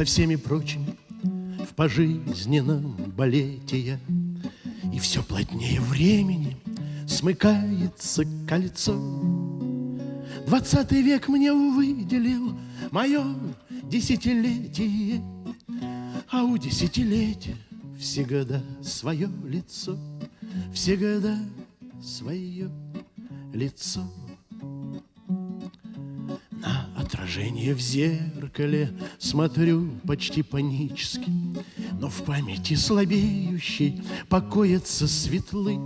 Со всеми прочими в пожизненном балете я, И все плотнее времени смыкается кольцо. Двадцатый век мне выделил мое десятилетие, А у десятилетия всегда свое лицо, Всегда свое лицо. Отражение в зеркале смотрю почти панически, Но в памяти слабеющей покоятся светлы.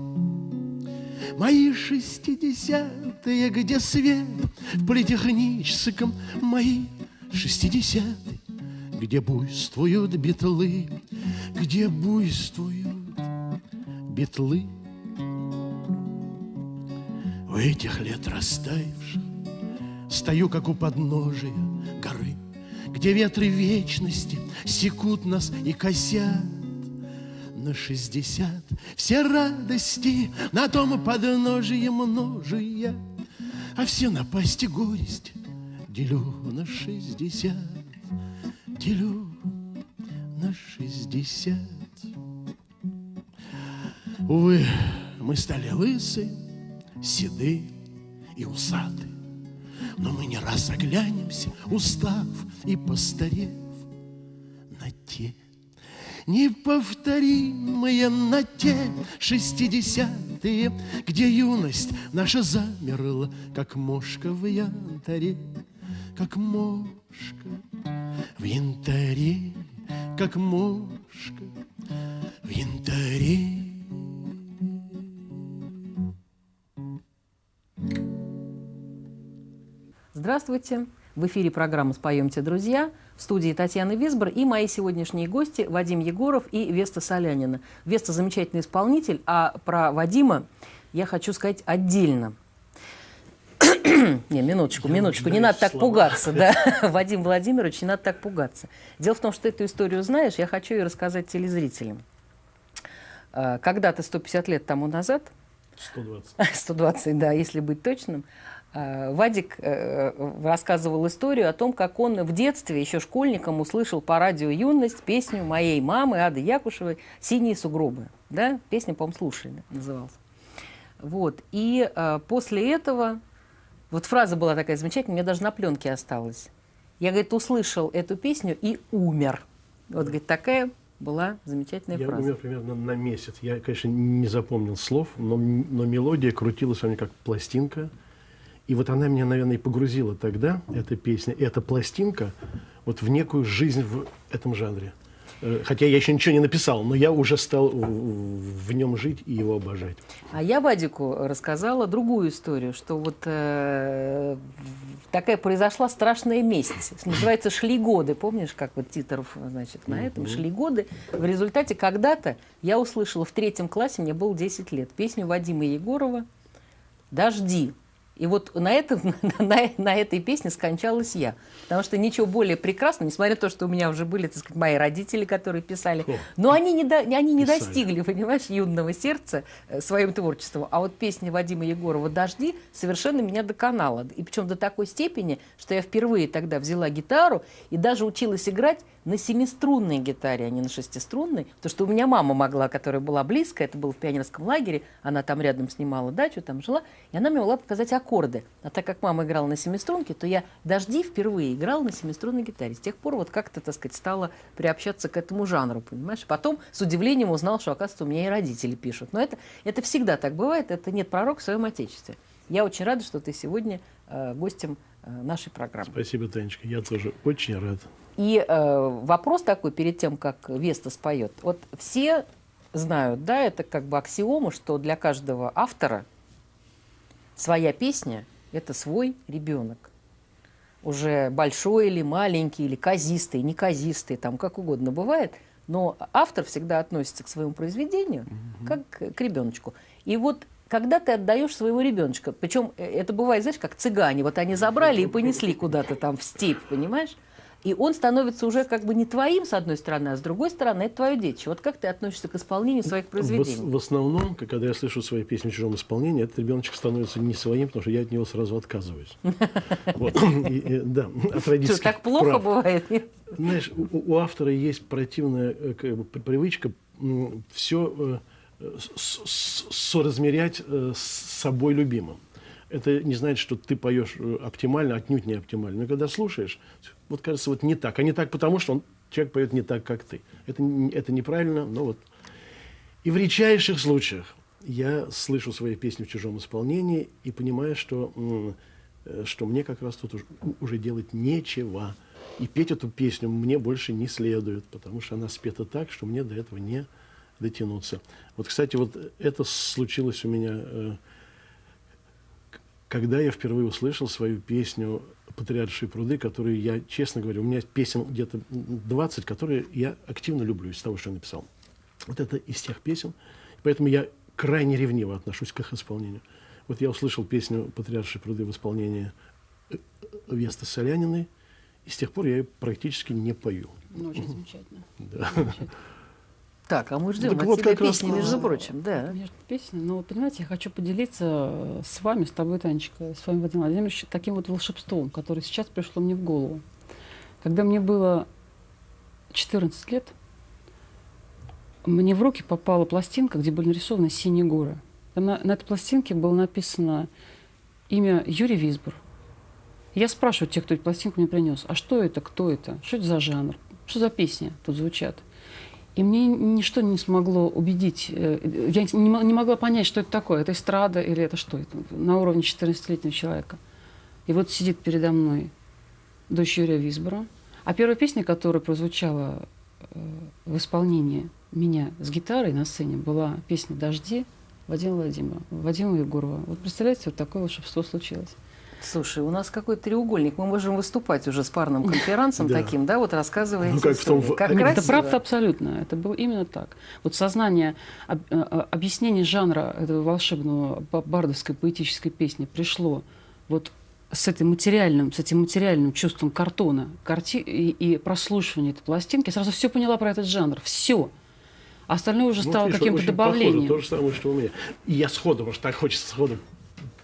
Мои шестидесятые, где свет в политехническом, Мои шестидесятые, где буйствуют битлы, Где буйствуют битлы. У этих лет растаявших Стою, как у подножия горы, Где ветры вечности секут нас и косят на шестьдесят. Все радости на том подножие множия, А все напасти горесть делю на шестьдесят, Делю на шестьдесят. Увы, мы стали лысы, седы и усаты. Но мы не раз оглянемся, устав и постарев на те неповторимые на те шестидесятые, где юность наша замерла, как мошка в янтаре, как мошка в янтаре, как мошка в янтаре. Здравствуйте! В эфире программа «Споемте, друзья». В студии Татьяна Висбор и мои сегодняшние гости Вадим Егоров и Веста Солянина. Веста – замечательный исполнитель, а про Вадима я хочу сказать отдельно. не, минуточку, я минуточку, не надо так слова. пугаться, да, Вадим Владимирович, не надо так пугаться. Дело в том, что эту историю знаешь, я хочу ее рассказать телезрителям. А, когда-то 150 лет тому назад... 120. 120, да, если быть точным – Вадик э, рассказывал историю о том, как он в детстве, еще школьником, услышал по радио «Юность» песню моей мамы Ады Якушевой «Синие сугробы». Да? Песня, по-моему, слушали, называлась. Вот. И э, после этого, вот фраза была такая замечательная, мне даже на пленке осталась. Я, говорит, услышал эту песню и умер. Вот, говорит, такая была замечательная я фраза. Я умер примерно на месяц. Я, конечно, не запомнил слов, но, но мелодия крутилась у меня как пластинка – и вот она меня, наверное, и погрузила тогда, эта песня, эта пластинка, вот в некую жизнь в этом жанре. Э, хотя я еще ничего не написал, но я уже стал в нем жить и его обожать. А я Вадику рассказала другую историю, что вот э, такая произошла страшная месть. Называется «Шли годы». Помнишь, как вот Титоров, значит, на этом «Шли годы». В результате когда-то я услышала в третьем классе, мне было 10 лет, песню Вадима Егорова «Дожди». И вот на, этом, на, на этой песне скончалась я. Потому что ничего более прекрасного, несмотря на то, что у меня уже были, так сказать, мои родители, которые писали, О, но они не, до, они не достигли, понимаешь, юного сердца э, своим творчеством. А вот песня Вадима Егорова «Дожди» совершенно меня доконала. И причем до такой степени, что я впервые тогда взяла гитару и даже училась играть на семиструнной гитаре, а не на шестиструнной. Потому что у меня мама могла, которая была близко, это было в пионерском лагере, она там рядом снимала дачу, там жила, и она мне могла показать аккорды. А так как мама играла на семиструнке, то я «Дожди» впервые играла на семиструнной гитаре. С тех пор вот как-то, так сказать, стала приобщаться к этому жанру, понимаешь? Потом с удивлением узнал, что, оказывается, у меня и родители пишут. Но это, это всегда так бывает, это нет пророк в своем отечестве. Я очень рада, что ты сегодня э, гостем э, нашей программы. Спасибо, Танечка, я тоже очень рад. И э, вопрос такой, перед тем, как Веста споет. Вот все знают, да, это как бы аксиома, что для каждого автора своя песня – это свой ребенок. Уже большой или маленький, или казистый, неказистый, там как угодно бывает. Но автор всегда относится к своему произведению угу. как к ребеночку. И вот когда ты отдаешь своего ребеночка, причем э, это бывает, знаешь, как цыгане, вот они забрали и понесли куда-то там в степь, понимаешь? И он становится уже как бы не твоим, с одной стороны, а с другой стороны, это твое детище. Вот как ты относишься к исполнению своих произведений? В, в основном, когда я слышу свои песни в чужом исполнении, этот ребеночек становится не своим, потому что я от него сразу отказываюсь. Да, от родительских так плохо бывает? Знаешь, у автора есть противная э, привычка все э, соразмерять э, с собой любимым это не значит, что ты поешь э, оптимально, отнюдь не оптимально. Но когда слушаешь, вот кажется, вот не так. А не так потому, что он, человек поет не так, как ты. Это, это неправильно, но вот. И в редчайших случаях я слышу свои песни в чужом исполнении и понимаю, что, э, что мне как раз тут уже, уже делать нечего. И петь эту песню мне больше не следует, потому что она спета так, что мне до этого не дотянуться. Вот, кстати, вот это случилось у меня э, когда я впервые услышал свою песню «Патриаршие пруды», которую я, честно говоря, у меня песен где-то 20, которые я активно люблю из того, что я написал. Вот это из тех песен. Поэтому я крайне ревниво отношусь к их исполнению. Вот я услышал песню «Патриаршие пруды» в исполнении э, Весты Соляниной, и с тех пор я ее практически не пою. Ну, очень замечательно. Да. Замечательно. Так, а мы ждем Так от вот тебя как раз, песни, а, между прочим, да. Между песни. Но, понимаете, я хочу поделиться с вами, с тобой, Танечка, с вами, Владимир Владимирович, таким вот волшебством, которое сейчас пришло мне в голову. Когда мне было 14 лет, мне в руки попала пластинка, где были нарисованы синие горы. Там на, на этой пластинке было написано имя Юрий Висбор. Я спрашиваю тех, кто эту пластинку мне принес, а что это, кто это, что это за жанр, что за песни тут звучат. И мне ничто не смогло убедить, э, я не могла понять, что это такое, это эстрада или это что, это на уровне 14-летнего человека. И вот сидит передо мной дочь Юрия Висбора. А первая песня, которая прозвучала э, в исполнении меня с гитарой на сцене, была песня «Дожди» Вадима Владимира, Вадима Егорова. Вот представляете, вот такое волшебство случилось. Слушай, у нас какой-то треугольник. Мы можем выступать уже с парным конферансом Да. таким, да, вот рассказываете Ну, как в том Как Нет, Это правда абсолютно. Это было именно так. Вот сознание, об- э, э, объяснение жанра этого волшебного ба- бардовской поэтической песни пришло вот с, этой материальным, с этим материальным чувством картона карти и, и прослушивания этой пластинки. Я сразу все поняла про этот жанр. Все. А остальное уже Ну, стало каким-то добавлением. Похоже, то же самое, что у меня. И я сходу, потому что так хочется сходу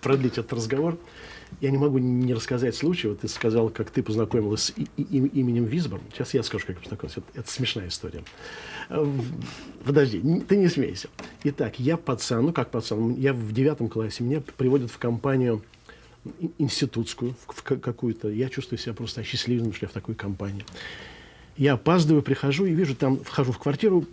продлить этот разговор. Я не могу не рассказать случай. Вот ты сказал, как ты познакомилась с и- и- им- именем Висборн. Сейчас я скажу, как я познакомилась. Это, это смешная история. В- Подожди, ты не смейся. Итак, я пацан, ну как пацан, я в девятом классе, меня приводят в компанию ин- институтскую, в в ка- какую-то. Я чувствую себя просто осчастливленным, что я в такой компании. Я опаздываю, прихожу и вижу, там вхожу в квартиру,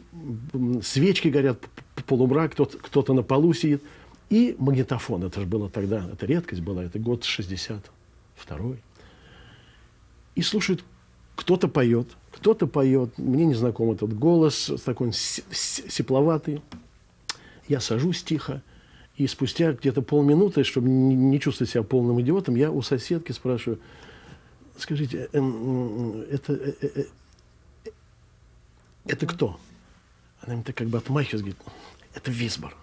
свечки горят, полумрак, кто-то на полу сидит. И магнитофон, это же было тогда, это редкость была, это год 62-й. И слушают, кто-то поет, кто-то поет, мне не знаком этот голос, такой сепловатый. Я сажусь тихо, и спустя где-то полминуты, чтобы не, чувствовать себя полным идиотом, я у соседки спрашиваю, скажите, м, это, э, э, э, это кто? Она мне так как бы отмахивается, говорит, это Висбор.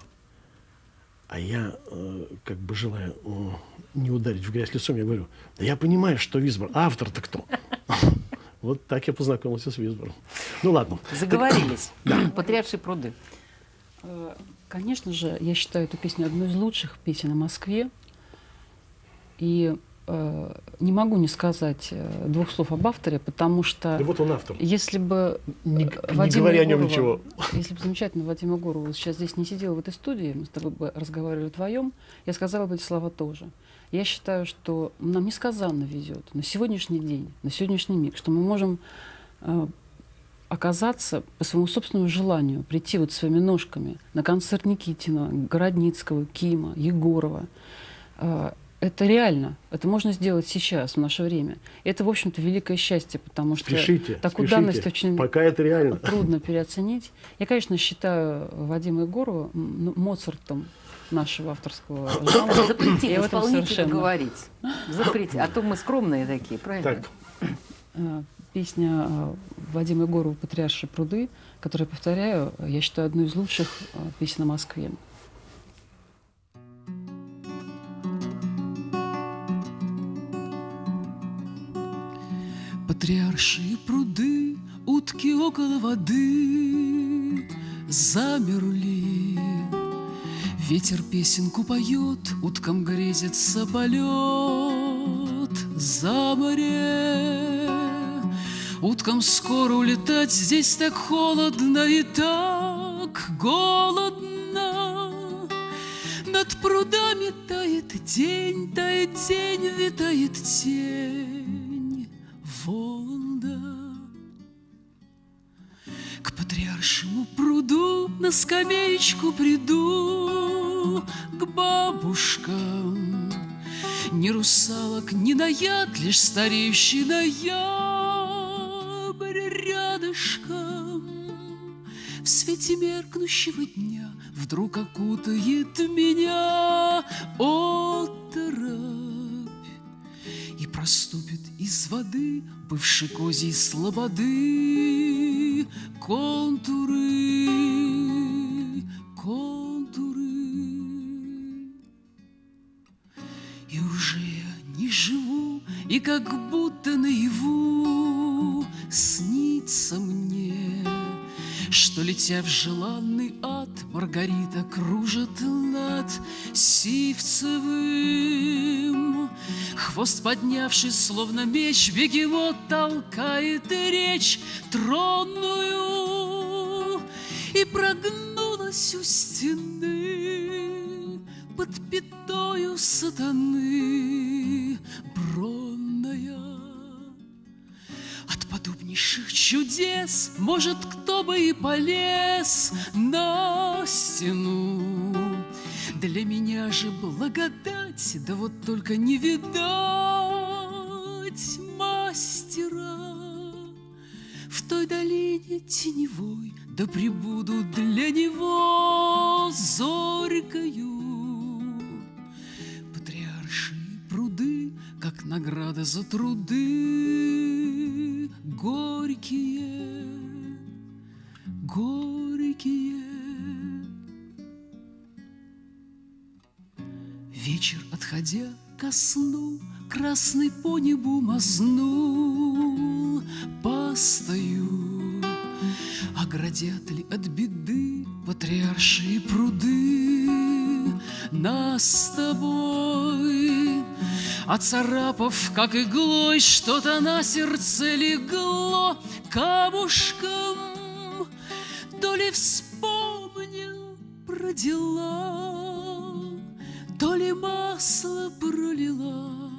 А я, э, как бы желая э, не ударить в грязь лицом, я говорю, да я понимаю, что Висбор, а автор-то кто? Вот так я познакомился с Висбором. Ну ладно. Заговорились. Патриаршие пруды. Э, Конечно же, я считаю эту песню одной из лучших песен о Москве. И не могу не сказать э, двух слов об авторе, потому что Да вот он автор. если бы Не, э, не Вадима говоря о нем ничего. Если бы замечательно Вадим Егоров сейчас здесь не сидел в этой студии, мы с тобой бы разговаривали вдвоем, я сказала бы эти слова тоже. Я считаю, что нам несказанно везет на сегодняшний день, на сегодняшний миг, что мы можем э, оказаться по своему собственному желанию, прийти вот своими ножками на концерт Никитина, Городницкого, Кима, Егорова. Это реально. Это можно сделать сейчас, в наше время. Это, в общем-то, великое счастье, потому что Спешите, такую спешите. данность очень Пока это реально. трудно переоценить. Я, конечно, считаю Вадима Егорова ну, Моцартом нашего авторского жанра. Запретить Я в этом исполнителю совершенно. говорить. Запретить. А то мы скромные такие, правильно? Так, Э, Песня э, Вадима Егорова «Патриаршие пруды», которую, повторяю, я считаю одной из лучших э, песен о Москве. Патриаршие пруды, утки около воды замерли. Ветер песенку поет, уткам грезится полет за море. Уткам скоро улетать, здесь так холодно и так голодно. Над прудами тает день, тает день, витает тень Воланда. К патриаршему пруду на скамеечку приду К бабушкам. Ни русалок, ни наяд, лишь стареющий ноябрь рядышком. В свете меркнущего дня Вдруг окутает меня оторопь из воды Бывшей козьей слободы Контуры, контуры И уже я не живу И как будто наяву Снится мне что, летя в желанный ад, Маргарита кружит над Сивцевым. Хвост поднявший, словно меч, Бегемот толкает речь тронную И прогнулась у стены Под пятою сатаны бронная. От подобнейших чудес, может, кто бы и полез на стену. Для меня же благодать, да вот только не видать мастера. В той долине теневой, да прибуду для него зорькою. Патриаршие пруды, как награда за труды, горькие, горькие. Вечер, отходя ко сну, красный по небу мазнул, постою. Оградят ли от беды патриаршие пруды нас с тобой? Оцарапав, как иглой, что-то на сердце легло камушком, То ли вспомнил про дела, То ли масло пролила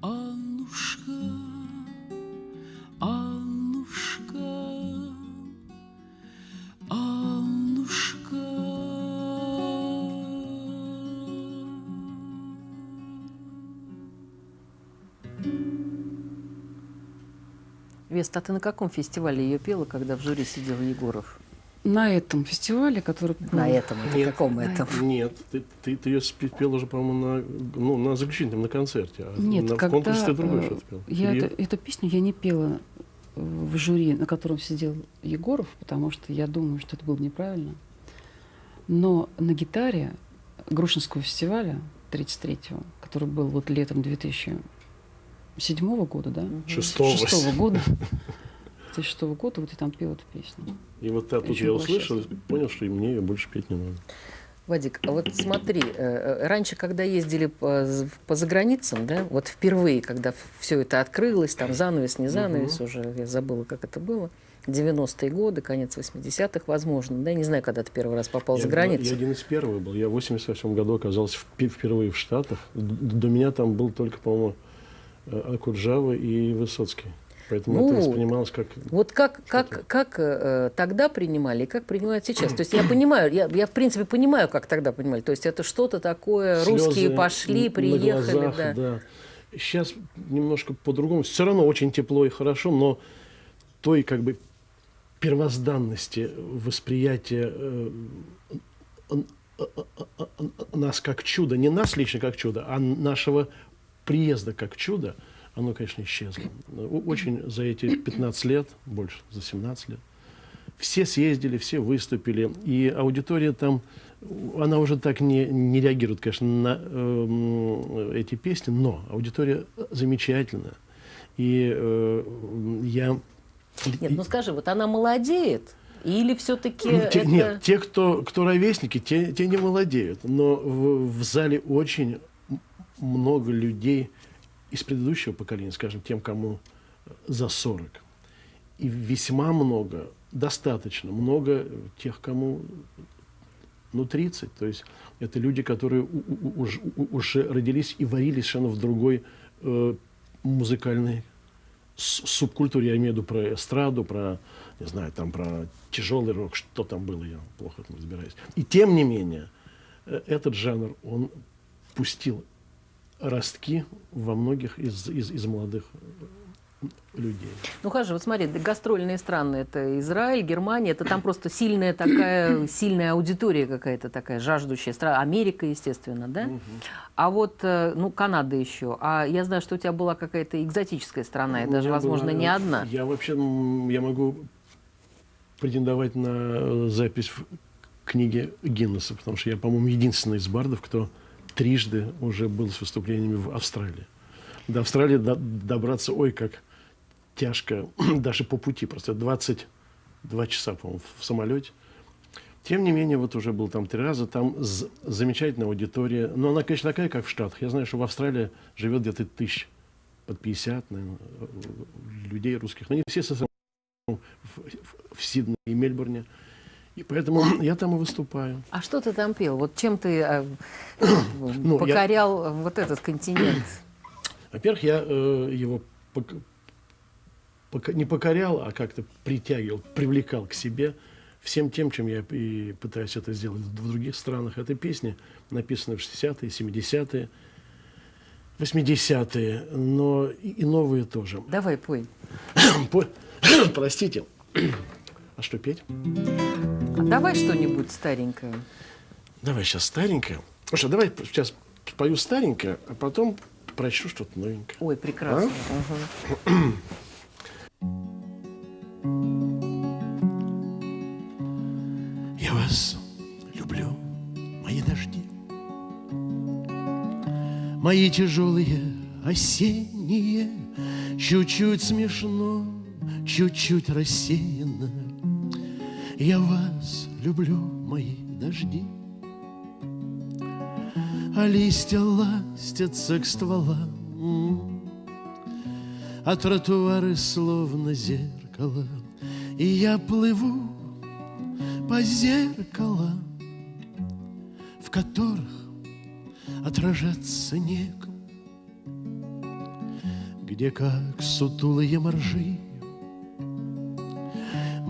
Аннушка, Аннушка, Аннушка. Веста, а ты на каком фестивале ее пела, когда в жюри сидел Егоров? На этом фестивале, который был... На этом, это Нет. каком этом? Нет, ты, ты, ты ее спел уже, по-моему, на, ну, на заключительном, на концерте. А Нет, на, в когда конкурсе ты другой э, что-то пел. я Или- это- эту песню я не пела э, в жюри, на котором сидел Егоров, потому что я думаю, что это было неправильно. Но на гитаре Грушинского фестиваля 33-го, который был вот летом 2007 года, да? Шестого. Шестого года. 2006 года вот я там пела эту песню. И вот тут Очень я услышал, и понял, что и мне ее больше петь не надо. Вадик, а вот смотри, э, э, раньше, когда ездили по, по заграницам, да, вот впервые, когда все это открылось, там занавес, не занавес, уже я забыла, как это было, 90-е годы, конец 80-х, возможно, да, не знаю, когда ты первый раз попал я, за границу. Я один из первых был. Я в 88 году оказался впе- впервые в Штатах. До меня там был только, по-моему, э, Акуджава и Высоцкий. Поэтому это Ну, воспринималось как... Вот как, как, как э, тогда принимали и как принимают сейчас. То есть я понимаю, я, я в принципе понимаю, как тогда принимали. То есть это что-то такое, русские слезы пошли, на приехали, глазах, да. да. Сейчас немножко по-другому. Все равно очень тепло и хорошо, но той как бы первозданности восприятия э, э, э, э, нас как чудо, не нас лично как чудо, а нашего приезда как чудо, оно, конечно, исчезло. Очень за эти 15 лет, больше, за 17 лет, все съездили, все выступили, и аудитория там, она уже так не, не реагирует, конечно, на эм, эти песни, но аудитория замечательная. И э, я... Нет, ну скажи, вот она молодеет? Или все-таки Ну, те- это... Нет, те, кто, кто ровесники, те, те не молодеют. Но в, в зале очень много людей из предыдущего поколения, скажем, тем, кому за 40. И весьма много, достаточно много тех, кому ну, 30. То есть это люди, которые уже родились и варились совершенно в другой э, музыкальной субкультуре. Я имею в виду про эстраду, про, не знаю, там про тяжелый рок, что там было, я плохо в этом разбираюсь. И тем не менее, э, этот жанр, он пустил ростки во многих из, из, из молодых э, людей. Ну, хорошо, вот смотри, гастрольные страны, это Израиль, Германия, это там просто сильная такая, сильная аудитория какая-то такая, жаждущая страна. Америка, естественно, да? А вот, э, ну, Канада еще. А я знаю, что у тебя была какая-то экзотическая страна, и У даже, возможно, была- не одна. Я вообще, я могу претендовать на э, запись в книге Гиннесса, потому что я, по-моему, единственный из бардов, кто трижды уже был с выступлениями в Австралии. До Австралии до- добраться, ой, как тяжко, даже по пути, просто 22 часа, по-моему, в самолете. Тем не менее, вот уже был там три раза, там замечательная аудитория. Но она, конечно, такая, как в Штатах. Я знаю, что в Австралии живет где-то тысяч под 50, наверное, э, людей русских. Но не все со в, в- в Сиднее и Мельбурне. И поэтому я там и выступаю. А что ты там пел? Вот чем ты э, Ну, я- покорял вот этот континент? Во-первых, я э, его пок- пока- не покорял, а как-то притягивал, привлекал к себе всем тем, чем я и пытаюсь это сделать в других странах. Это песни, написанные в 60-е, 70-е, 80-е, но и, и новые тоже. Давай, пой. По- Простите. А что петь? А давай что-нибудь старенькое. Давай сейчас старенькое. Ну что, давай сейчас спою старенькое, а потом прочту что-то новенькое. Ой, прекрасно. А? Ага. Я вас люблю, мои дожди, Мои тяжелые осенние, Чуть-чуть смешно, чуть-чуть рассеянно. Я вас люблю, мои дожди, А листья ластятся к стволам, А тротуары словно зеркало, И я плыву по зеркалам, в которых отражаться некому, где как сутулые моржи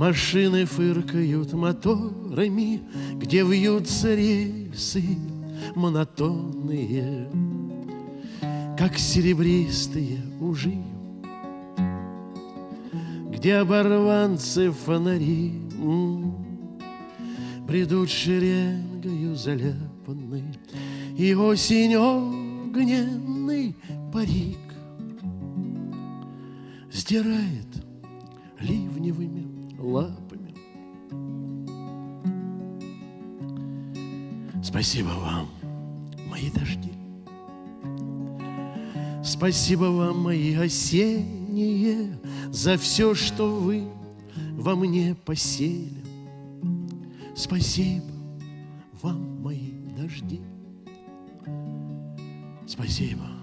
машины фыркают моторами, где вьются рельсы монотонные, как серебристые ужи, где оборванцы фонари м, бредут шеренгою заляпанной, и осень огненный парик сдирает ливневыми лапами. Спасибо вам, мои дожди. Спасибо вам, мои осенние, за все, что вы во мне посели. Спасибо вам, мои дожди. Спасибо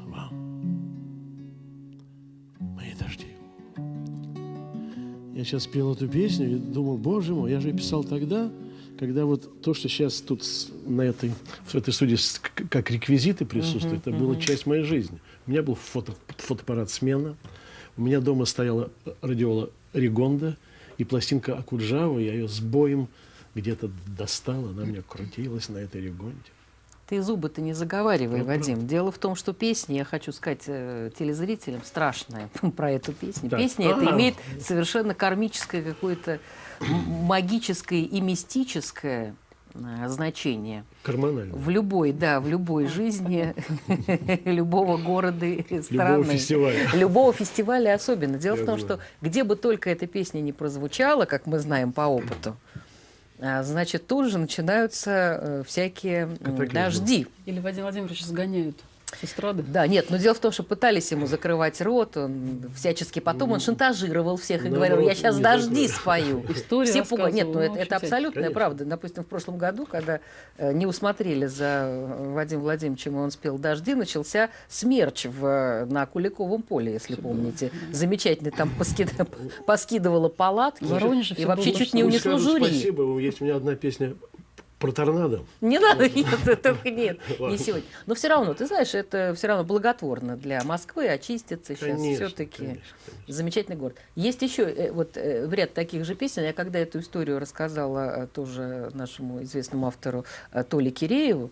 Я сейчас пел эту песню и думал, боже мой, я же писал тогда, когда вот то, что сейчас тут на этой, в этой студии как реквизиты присутствуют, это была часть моей жизни. У меня был фото, фотоаппарат «Смена», у меня дома стояла радиола «Ригонда» и пластинка Акуджава, я ее с боем где-то достал, она у меня крутилась на этой «Ригонде». Ты зубы-то не заговаривай, Ну, Вадим. Дело в том, что песня, я хочу сказать э, телезрителям, страшная про эту песню. Так. Песня эта А. имеет совершенно кармическое какое-то магическое и мистическое э, значение Карманально. в любой, да, в любой жизни любого города страны. фестиваля. Любого фестиваля особенно. Дело Я в том, знаю. что где бы только эта песня не прозвучала, как мы знаем по опыту, а, значит, тут же начинаются э, всякие м, Катаклизмы. дожди. Или Вадим Владимирович сгоняют. С эстрады. Да, нет, но дело в том, что пытались ему закрывать рот, он всячески потом он шантажировал всех и говорил, я сейчас дожди спою. История Все пугали. Нет, ну это, ну, это абсолютная Конечно. правда. Допустим, в прошлом году, когда э, не усмотрели за э, Вадимом Владимировичем, он спел «Дожди», начался смерч в, э, на Куликовом поле, если помните. Замечательно там поскид- поскидывала палатки. Воронеже и вообще чуть не унесло скажут жюри. Спасибо, есть у меня одна песня про торнадо. Не надо, нет, только нет, не сегодня. Но все равно, ты знаешь, это все равно благотворно для Москвы очиститься сейчас все-таки. Замечательный город. Есть еще э, вот э, в ряд таких же песен. Я когда эту историю рассказала э, тоже нашему известному автору Толе Кирееву,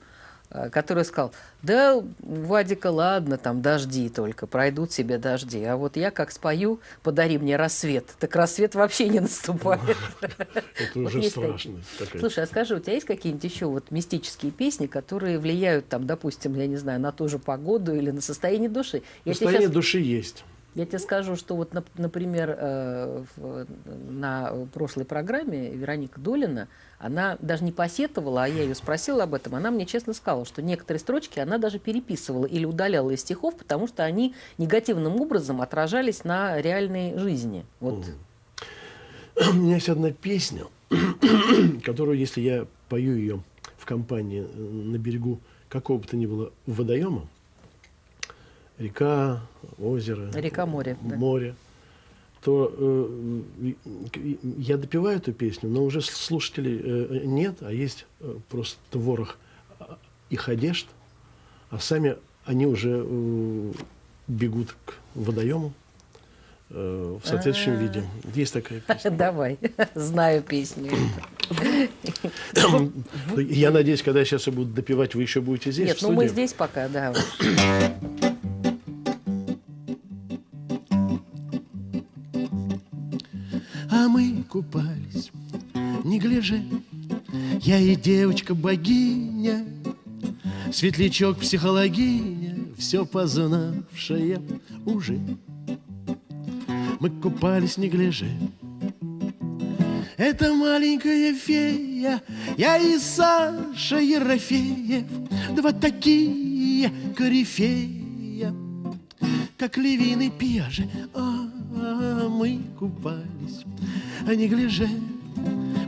который сказал, да, Вадика, ладно, там дожди только, пройдут себе дожди. А вот я как спою, подари мне рассвет, так рассвет вообще не наступает. Это уже страшно. Слушай, а скажи, у тебя есть какие-нибудь еще вот мистические песни, которые влияют, там, допустим, я не знаю, на ту же погоду или на состояние души? Тебе Состояние души есть. Я тебе скажу, что вот, нап- например, э, на прошлой программе Вероника Долина, она даже не посетовала, а я ее спросила об этом, она мне честно сказала, что некоторые строчки она даже переписывала или удаляла из стихов, потому что они негативным образом отражались на реальной жизни. Вот. У меня есть одна песня, которую, если я пою ее в компании э, на берегу какого бы то ни было водоема, река, озеро, Река, море, да. море, то э, я допиваю эту песню, но уже слушателей э, нет, а есть э, просто ворох а, их одежд, а сами они уже э, бегут к водоему э, в соответствующем А. виде. Есть такая песня. Давай, знаю песню. Я надеюсь, когда я сейчас буду допивать, вы еще будете здесь, Нет, ну мы здесь пока, да. купались, не гляже, я и девочка-богиня, светлячок психологиня, все познавшая уже. Мы купались, не гляже. Это маленькая фея, я и Саша Ерофеев, два такие корифея, как Левин и Пьяже. А, а, мы купались, а не гляже.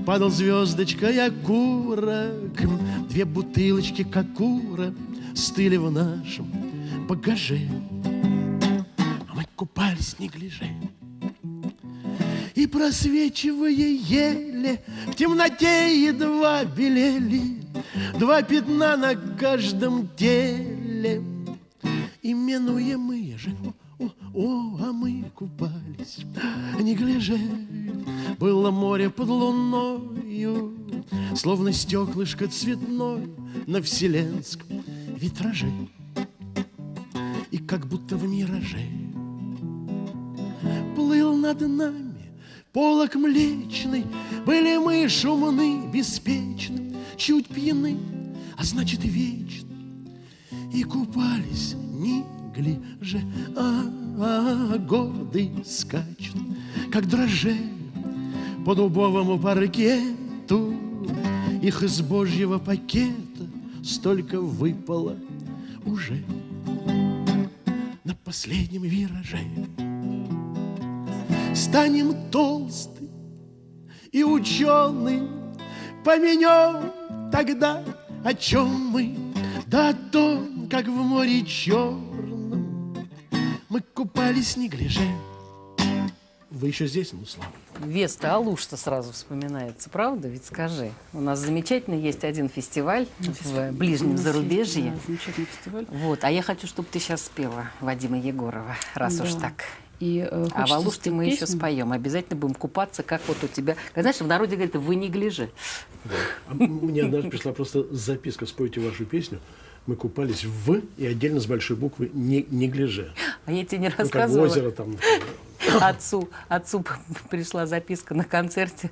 Падал звездочкой окурок, две бутылочки кокура стыли в нашем багаже. А мы купались, не гляже. И просвечивая еле В темноте едва белели Два пятна на каждом теле Именуемые же о, о, а мы купались Не гляже Было море под луною Словно стеклышко цветной На вселенском витраже И как будто в мираже плыл над нами Полок млечный, были мы шумны, беспечны, Чуть пьяны, а значит и. И купались, не гляже, а, а годы скачут, Как дрожжи по дубовому паркету. Их из божьего пакета столько выпало уже на последнем вираже станем толсты и ученые, поменем тогда, о чем мы, да о том, как в море черном мы купались не гляже. Вы еще здесь, ну слава. Веста Алуш-то сразу вспоминается, правда? Ведь скажи. У нас замечательно есть один фестиваль в ближнем зарубежье. есть, да, замечательный фестиваль. Вот, а я хочу, чтобы ты сейчас спела Вадима Егорова, раз уж Да. так. И, э, А хочется в Алуште спеть мы еще песню. споем. Обязательно будем купаться, как вот у тебя. Знаешь, в народе говорят, вы не гляжи. А Мне однажды пришла просто записка, спойте вашу песню. Мы купались в и отдельно с большой буквы не, не гляже. А я тебе не Ну, как рассказывала. озеро там. например. Отцу, отцу пришла записка на концерте.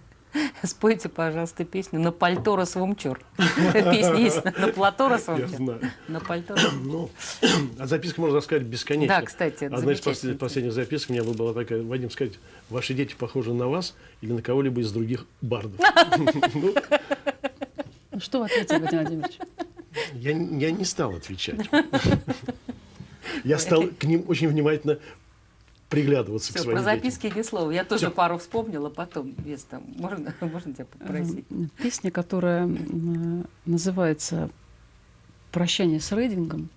Спойте, пожалуйста, песню «На пальто расвумчур». Песня есть «На плато Я расвумчур». знаю. На пальто Ну, а записка можно рассказать бесконечно. Да, кстати, Одна из замечательно. послед- последних записок у меня была такая, Вадим, сказать, ваши дети похожи на вас или на кого-либо из других бардов. Ну, Ну, что вы ответили, Владимир Владимирович? Я, я не стал отвечать. Я стал к ним очень внимательно приглядываться к Все, своим про детям. записки ни слова. Я тоже Всё. пару вспомнила потом. Вес там. Можно, можно тебя попросить? Песня, которая называется «Прощание с Рейдингом».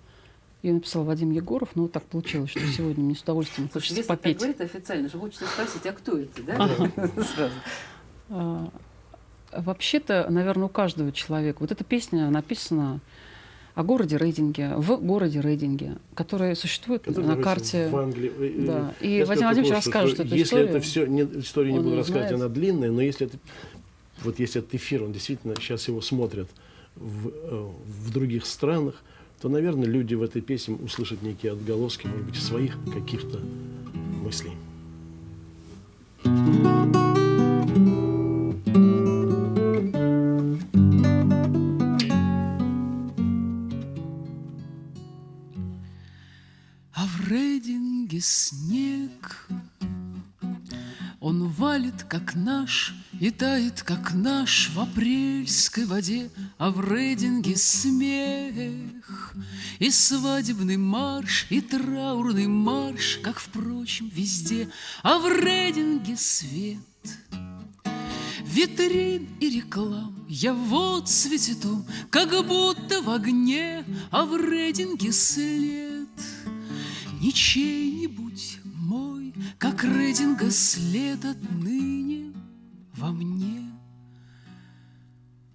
Ее написал Вадим Егоров, но вот так получилось, что сегодня мне с удовольствием Слушай, хочется если так попеть. говорит официально, же хочется спросить, а кто это, да? Сразу. А, Вообще-то, наверное, у каждого человека. Вот эта песня написана о городе Рейдинге, в городе Рейдинге, который существует Который на карте. в Англии. Да. И я скажу Владимирович расскажет что эту если историю. это все, не, историю не буду рассказывать, знает. она длинная, но если это, вот если этот эфир, он действительно сейчас его смотрят в, э, в других странах, то, наверное, люди в этой песне услышат некие отголоски, может быть, своих каких-то мыслей. А в Рейдинге снег. Он валит, как наш, и тает, как наш В апрельской воде, а в Рейдинге смех. И свадебный марш, и траурный марш Как, впрочем, везде, а в Рейдинге свет. Витрин и реклам я вот том, Как будто в огне, а в рейтинге след Не чей-нибудь мой, как рейтинга след отныне во мне.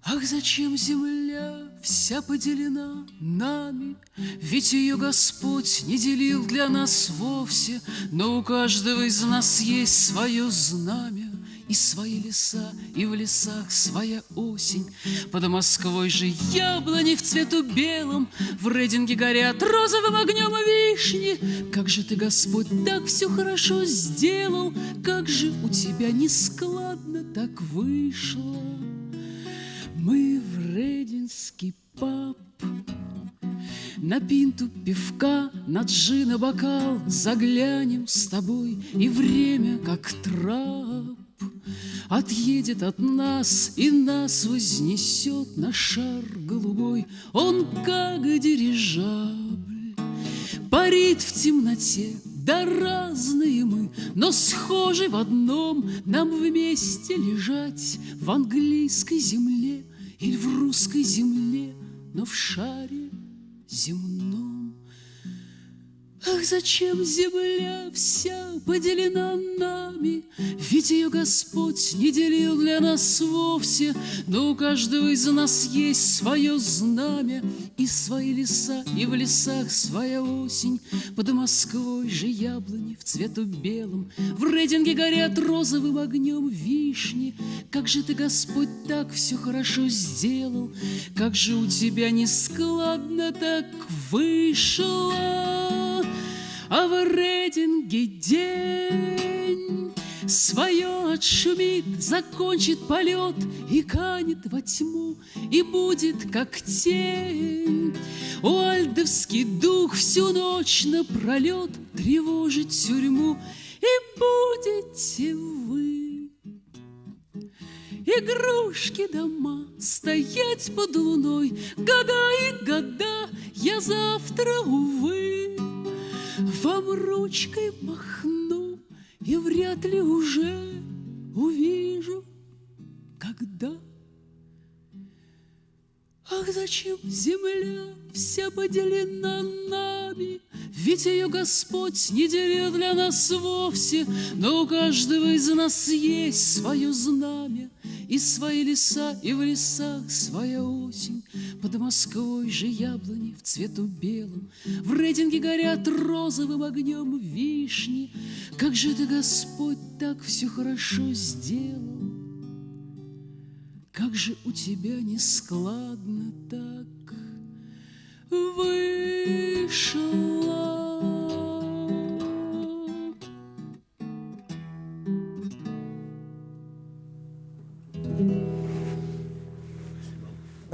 Ах, зачем земля вся поделена нами? Ведь ее Господь не делил для нас вовсе, Но у каждого из нас есть свое знамя, и свои леса, и в лесах своя осень. Под Москвой же яблони в цвету белом, В рейдинге горят розовым огнем вишни. Как же ты, Господь, так все хорошо сделал, Как же у тебя нескладно так вышло. Мы в Рединский паб на пинту пивка, на джина бокал Заглянем с тобой, и время, как трап, Отъедет от нас и нас вознесет на шар голубой. Он как дирижабль, парит в темноте, да разные мы, но схожи в одном Нам вместе лежать в английской земле Или в русской земле, но в шаре земном. Ах, зачем земля вся поделена нами? Ведь ее Господь не делил для нас вовсе, Но у каждого из нас есть свое знамя И свои леса, и в лесах своя осень. Под Москвой же яблони в цвету белом, В рейдинге горят розовым огнем вишни. Как же ты, Господь, так все хорошо сделал, Как же у тебя нескладно так вышло. А в рейтинге день Свое отшумит, закончит полет И канет во тьму, и будет как тень. Уальдовский дух всю ночь напролет Тревожит тюрьму, и будете вы Игрушки дома стоять под луной Года и года, я завтра, увы Вам ручкой махну И вряд ли уже увижу Когда Ах, зачем земля вся поделена нами? Ведь ее Господь не делил для нас вовсе, Но у каждого из нас есть свое знамя, И свои леса, и в лесах своя осень. Под Москвой же яблони в цвету белом, В рейтинге горят розовым огнем вишни. Как же ты, Господь, так все хорошо сделал? Как же у тебя нескладно так вышло.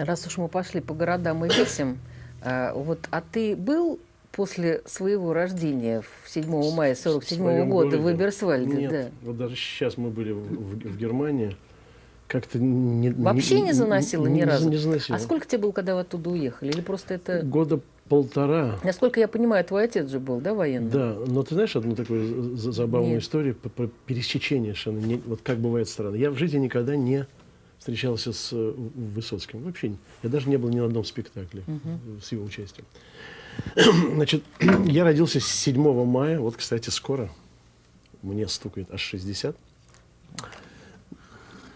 Раз уж мы пошли по городам и весям, э, вот, а ты был после своего рождения в 7 мая 47 своем года в городе? Эберсвальде? Нет, Да. вот даже сейчас мы были в, в- в Германии, как-то не, Вообще не заносило ни разу? Не заносило. А сколько тебе было, когда вы оттуда уехали? Или просто это... Года полтора. Насколько я понимаю, твой отец же был, да, военный? Да, но ты знаешь одну такую за- забавную Нет. историю по пересечению совершенно, не- вот как бывает странно. Я в жизни никогда не встречался с э, Высоцким. Вообще, я даже не был ни на одном спектакле э, с его участием. Значит, я родился 7 мая, вот, кстати, скоро, мне стукает аж 60.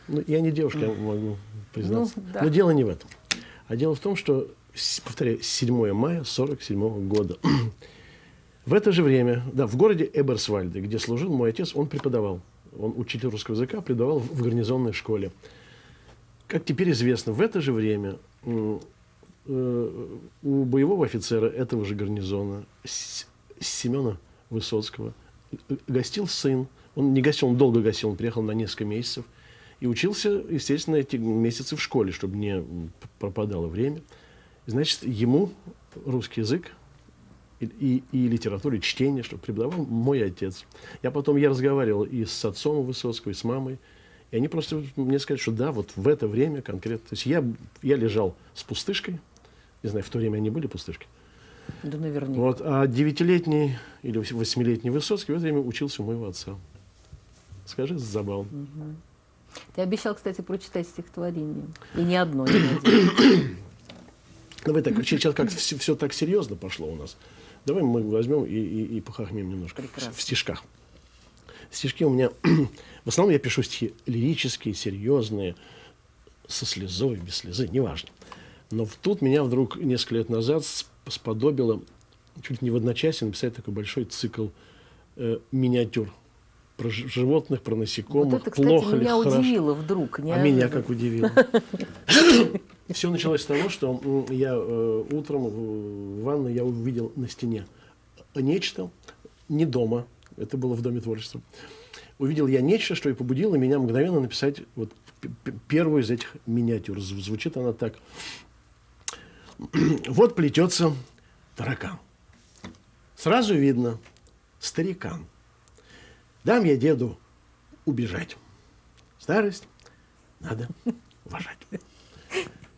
Ну, я не девушка, я могу признаться. Ну, да. Но дело не в этом. А дело в том, что, повторяю, 7 мая 47 года. В это же время, да, в городе Эберсвальде, где служил мой отец, он преподавал. Он учитель русского языка, преподавал в гарнизонной школе. Как теперь известно, в это же время э, у боевого офицера этого же гарнизона, Семена Высоцкого, э, гостил сын. Он не гостил, он долго гостил, он приехал на несколько месяцев. И учился, естественно, эти месяцы в школе, чтобы не пропадало время. Значит, ему русский язык и, и, и литературу, и чтение, что преподавал мой отец. Я потом, я разговаривал и с отцом Высоцкого, и с мамой, и они просто мне сказали, что да, вот в это время конкретно. То есть я, я лежал с пустышкой, не знаю, в то время они были пустышки, Да, наверняка. вот, а девятилетний или вось- восьмилетний Высоцкий в это время учился у моего отца. Скажи, забавно. Ты обещал, кстати, прочитать стихотворение. И не одно, не один. Давай так, сейчас как все, так серьезно пошло у нас. Давай мы возьмем и, и, и похохмим немножко в, Прекрасно. в стишках. Стишки у меня... в основном я пишу стихи лирические, серьезные, со слезой, без слезы, неважно. Но тут меня вдруг несколько лет назад сп- сподобило чуть ли не в одночасье написать такой большой цикл э, миниатюр про животных, про насекомых, Вот это, кстати, плохо ли, меня хорошо. удивило вдруг. А меня как удивило. Все началось с того, что я э, утром в ванной я увидел на стене нечто, не дома, это было в Доме творчества. Увидел я нечто, что и побудило меня мгновенно написать вот первую из этих миниатюр. Зв- Звучит она так. Вот плетется таракан. Сразу видно старикан. Дам я деду убежать. Старость надо уважать.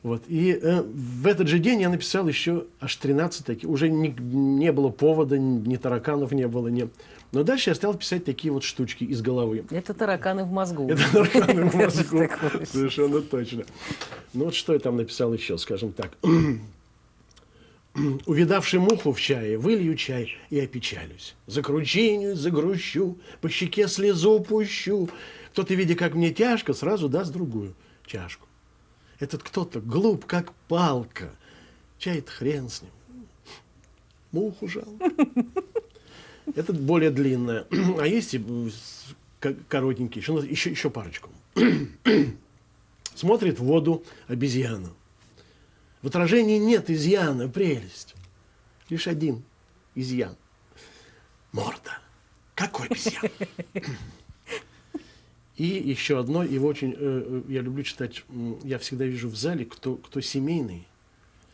Вот. И э, в этот же день я написал еще аж 13 таких. Уже не, не было повода, ни тараканов не было. Ни... Но дальше я стал писать такие вот штучки из головы. Это тараканы в мозгу. Это тараканы в мозгу. Совершенно точно. Ну вот что я там написал еще, скажем так. Увидавший муху в чае, вылью чай и опечалюсь. Закручинюсь, загрущу, по щеке слезу пущу. Кто-то, видя, как мне тяжко, сразу даст другую чашку. Этот кто-то глуп, как палка. Чай-то хрен с ним. Муху жалко. Это более длинное. А есть и ко- коротенькие. Еще, еще, еще парочку. Смотрит в воду обезьяна. В отражении нет изъяна, прелесть. Лишь один изъян. Морда. Какой обезьян? И еще одно, его очень, э, э, я люблю читать, я всегда вижу в зале, кто, кто семейный,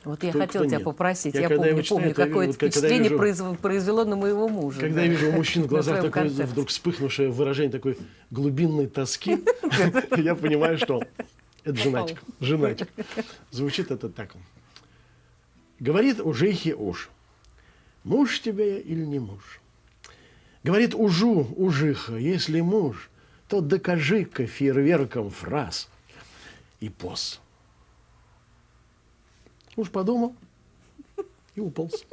Вот я Кто- хотела кто тебя нет? попросить. Я Я, помню, читаю, помню, то я какое вот впечатление вижу- произв- произвело на моего мужа. Когда да. я вижу у мужчин в глазах такое концерте. вдруг вспыхнувшее выражение такой глубинной тоски, я понимаю, что это женатик. Женатик. Звучит это так. Говорит ужихи уж. Муж тебе или не муж? Говорит ужу, ужиха, если муж, то докажи-ка фейерверком фраз и поз. Уж подумал и уполз.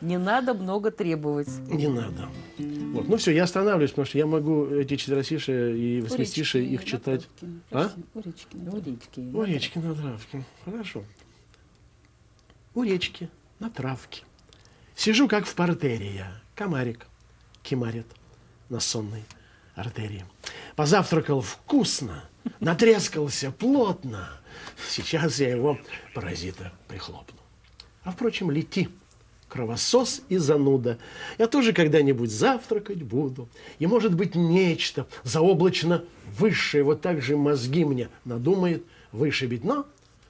Не надо много требовать. Не надо. Вот. Ну все, я останавливаюсь, потому что я могу эти четверостишие и восьмистишие их читать. А? У речки. У речки. У речки на травке. Хорошо. У речки на травке. Сижу, как в портере я. Комарик кимарит на сонной артерии. Позавтракал вкусно, натрескался плотно. Сейчас я его, паразита, прихлопну. А впрочем, лети, кровосос и зануда. Я тоже когда-нибудь завтракать буду. И, может быть, нечто заоблачно высшее, вот так же мозги мне надумает вышибить. Но,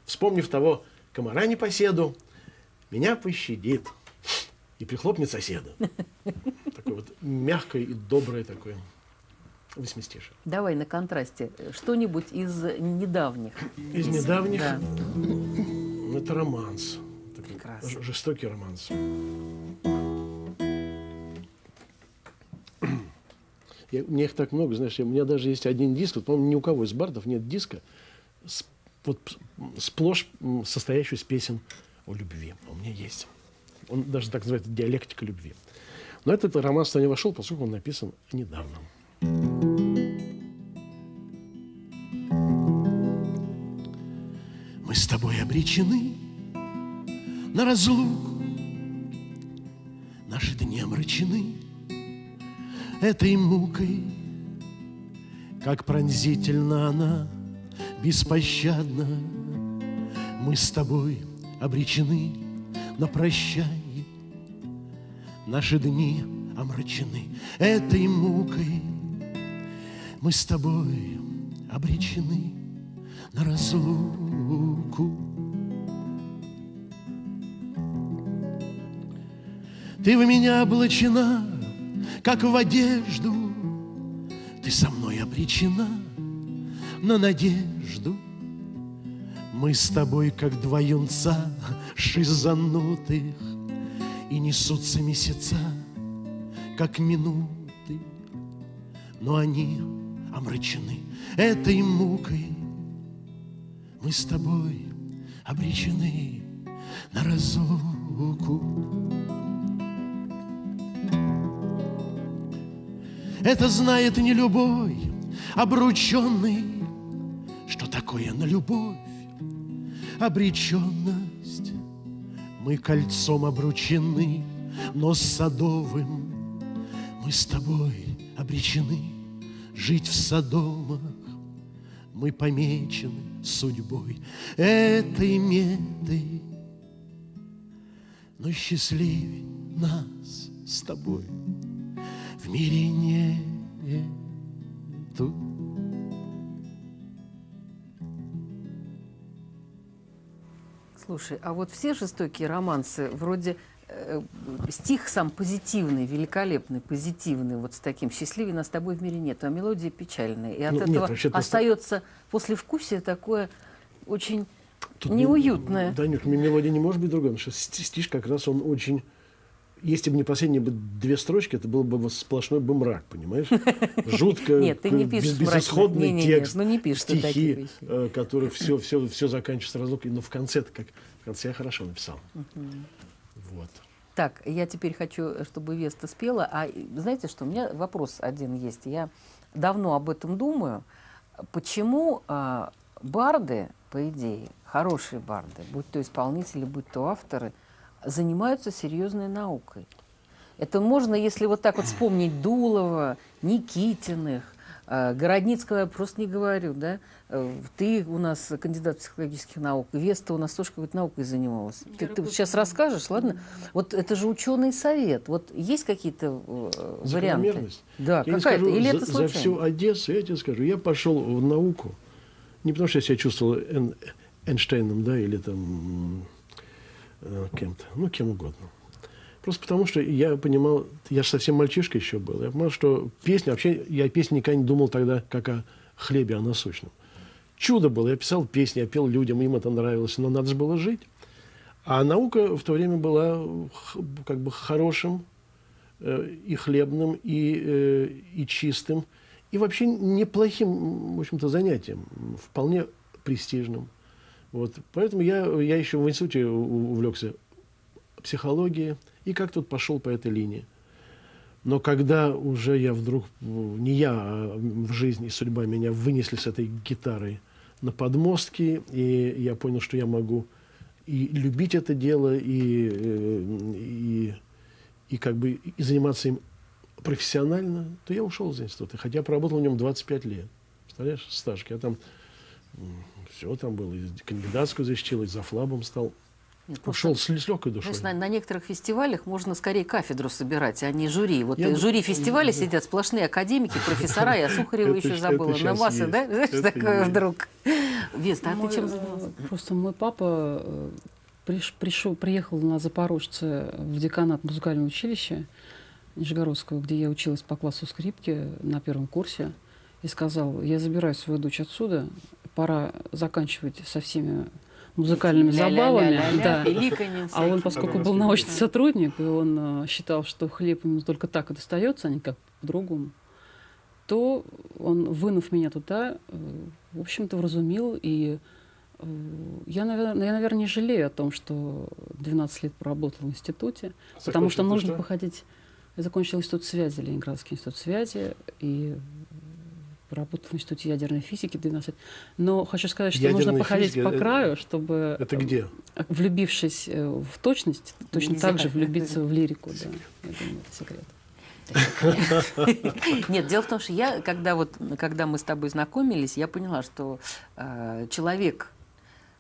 вспомнив того комара непоседу, меня пощадит и прихлопнет соседа. Такое вот мягкое и доброе такое восьмистишие. Давай на контрасте что-нибудь из недавних. Из песен. недавних Да. ну, это романс. Прекрасно. жестокий романс. Я- у меня их так много, знаешь, у меня даже есть один диск, вот, по-моему, ни у кого из бардов нет диска, с- вот сплошь состоящий из песен о любви. А У меня есть. Он даже так называется «Диалектика любви». Но этот роман туда не вошел, поскольку он написан недавно. Мы с тобой обречены на разлуку, Наши дни омрачены этой мукой, Как пронзительно она, беспощадна. Мы с тобой обречены на прощание, Наши дни омрачены этой мукой, Мы с тобой обречены на разлуку. Ты в меня облачена, как в одежду, Ты со мной обречена на надежду. Мы с тобой, как два юнца шизанутых, И несутся месяца, как минуты, Но они омрачены этой мукой. Мы с тобой обречены на разлуку. Это знает не любой обрученный, что такое на любовь обреченность. Мы кольцом обручены, но садовым мы с тобой обречены жить в Содомах. Мы помечены судьбой этой меты, но счастливее нас с тобой в мире нету. Слушай, а вот все жестокие романсы, вроде стих сам позитивный, великолепный, позитивный, вот с таким «счастливее нас с тобой в мире нет», а мелодия печальная. И от Ну, нет, этого просто- остается послевкусие такое очень Тут неуютное. не- Данюк, м- мелодия не может быть другой, потому что сти- стишь как раз он очень... Если бы не последние бы две строчки, это был бы сплошной бы мрак, понимаешь? Жутко, Нет, ты не к- пишешь без- безысходный Не-не-не, текст, ну не пишешь стихи, э, которые все, все, все заканчиваются разлукой, но в конце как в конце я хорошо написал. Вот. Так, я теперь хочу, чтобы Веста спела. А знаете что, у меня вопрос один есть. Я давно об этом думаю. Почему а, барды, по идее, хорошие барды, будь то исполнители, будь то авторы, занимаются серьезной наукой? Это можно, если вот так вот вспомнить Дулова, Никитиных, э, Городницкого я просто не говорю, да? Э, Ты у нас кандидат психологических наук, Веста у нас тоже какой-то наукой занималась. Ты, ты вот сейчас расскажешь, ладно? Вот это же ученый совет. Вот есть какие-то э, варианты? Да, какая-то. Или за, это за случайно? всю Одессу, я тебе скажу, я пошел в науку, не потому что я себя чувствовал Эйнштейном, да, или там э, кем-то, ну, кем угодно. Просто потому что я понимал, я же совсем мальчишка еще был, я понимал, что песня, вообще я о песне никогда не думал тогда, как о хлебе, о насущном. Чудо было, я писал песни, я пел людям, им это нравилось, но надо же было жить. А наука в то время была как бы хорошим э, и хлебным, и, э, и чистым, и вообще неплохим, в общем-то, занятием, вполне престижным. Вот. Поэтому я, я еще в институте увлекся психологией и как тут пошел по этой линии. Но когда уже я вдруг, не я, а в жизни судьба меня вынесли с этой гитарой на подмостки, и я понял, что я могу и любить это дело, и, э, и, и как бы и заниматься им профессионально, то я ушел из института. Хотя проработал в нем 25 лет. Представляешь, стаж. Я там все там было. И кандидатскую защитил, и за флабом стал. Нет, просто, Ушел с, с легкой душой. знаешь, на, на некоторых фестивалях можно скорее кафедру собирать, а не жюри. Вот Я э, жюри фестиваля да. сидят сплошные академики, профессора. Я Сухарева еще забыла. На массы, да? Знаешь, такое вдруг. Веста, а ты чем э? Просто мой папа э, приш- пришел, приехал на Запорожце в деканат музыкального училища Нижегородского, где я училась по классу скрипки на первом курсе. и сказал, я забираю свою дочь отсюда, пора заканчивать со всеми музыкальными забавами. Да. А он, поскольку был научный сотрудник, и он э, считал, что хлеб ему только так и достается, а не как по-другому, то он, вынув меня туда, э, в общем-то, вразумил. И э, я, наверное, я, наверное, не жалею о том, что 12 лет проработал в институте, потому что нужно что? походить... Я закончил институт связи, Ленинградский институт связи, и работал в институте ядерной физики 12 лет. Но хочу сказать, что нужно Ядерная походить физика, по краю, чтобы Это э, где? влюбившись э, в точность, точно Нельзя. так же влюбиться в лирику. Да. Я думаю, это секрет. Нет, дело в том, что я, когда, вот, когда мы с тобой знакомились, я поняла, что э, человек,